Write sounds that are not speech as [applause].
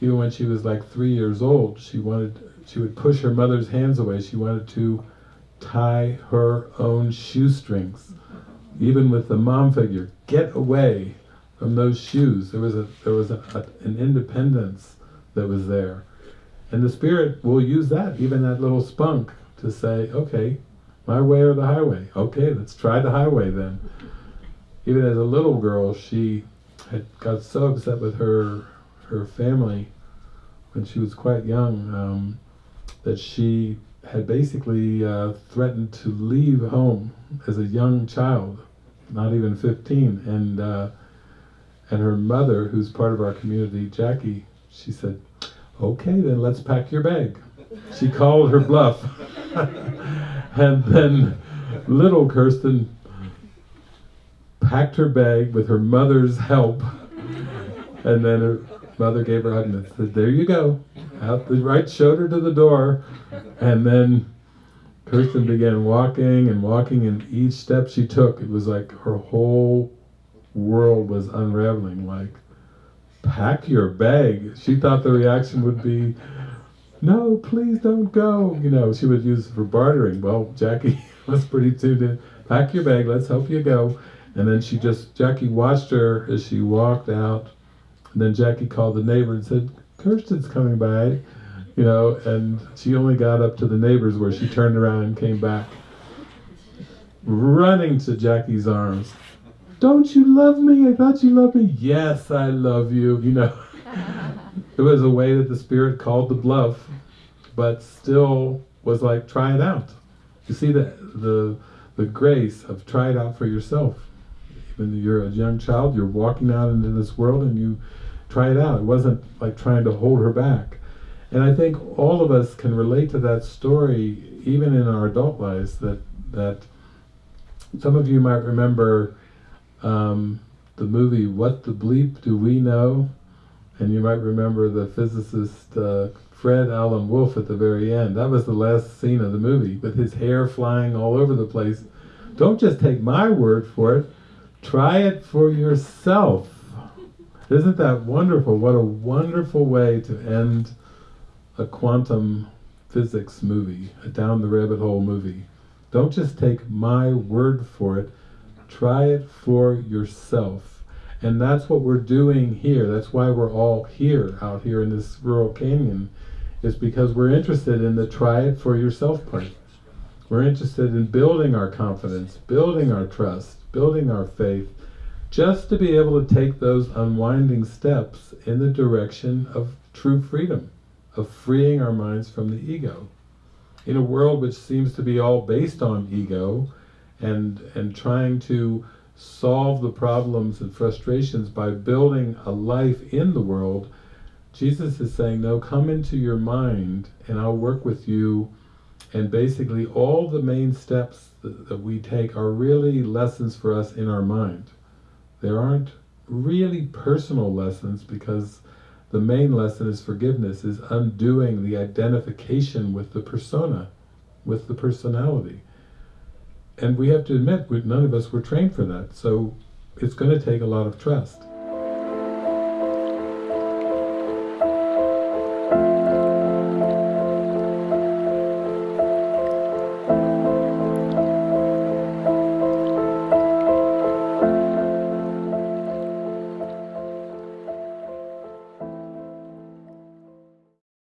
even when she was like three years old, she wanted, she would push her mother's hands away. She wanted to tie her own shoestrings, even with the mom figure. Get away from those shoes. There was a there was a, a, an independence that was there, and the spirit will use that, even that little spunk, to say, okay, my way or the highway. Okay, let's try the highway then. Even as a little girl, she had got so upset with her her family when she was quite young um, that she had basically uh, threatened to leave home as a young child, not even 15, and uh, and her mother, who's part of our community, Jackie, she said, "Okay, then let's pack your bag." She called her bluff, [laughs] and then little Kirsten packed her bag with her mother's help, and then her mother gave her hug and said, "There you go." Out the right shoulder to the door, and then Kirsten began walking and walking, and each step she took, it was like her whole world was unraveling. Like, pack your bag. She thought the reaction would be, no, please don't go. You know, she would use for bartering. Well, Jackie [laughs] was pretty tuned in. Pack your bag, let's help you go. And then she just, Jackie watched her as she walked out. And then Jackie called the neighbor and said, Kirsten's coming by. You know, and she only got up to the neighbors where she turned around and came back running to Jackie's arms. Don't you love me? I thought you loved me. Yes, I love you. You know, [laughs] it was a way that the Spirit called the bluff, but still was like, try it out. You see the the the grace of try it out for yourself. When you're a young child, you're walking out into this world and you try it out. It wasn't like trying to hold her back. And I think all of us can relate to that story, even in our adult lives. That that some of you might remember um, the movie "What the Bleep Do We Know," and you might remember the physicist uh, Fred Alan Wolf at the very end. That was the last scene of the movie, with his hair flying all over the place. Don't just take my word for it. Try it for yourself. Isn't that wonderful? What a wonderful way to end a quantum physics movie, a down the rabbit hole movie. Don't just take my word for it, try it for yourself. And that's what we're doing here. That's why we're all here, out here in this rural canyon, is because we're interested in the try it for yourself part. We're interested in building our confidence, building our trust, building our faith, just to be able to take those unwinding steps in the direction of true freedom, of freeing our minds from the ego. In a world which seems to be all based on ego and, and trying to solve the problems and frustrations by building a life in the world, Jesus is saying, no, come into your mind and I'll work with you. And basically all the main steps that, we take are really lessons for us in our mind. There aren't really personal lessons because the main lesson is forgiveness, is undoing the identification with the persona, with the personality. And we have to admit, none of us were trained for that, so it's going to take a lot of trust.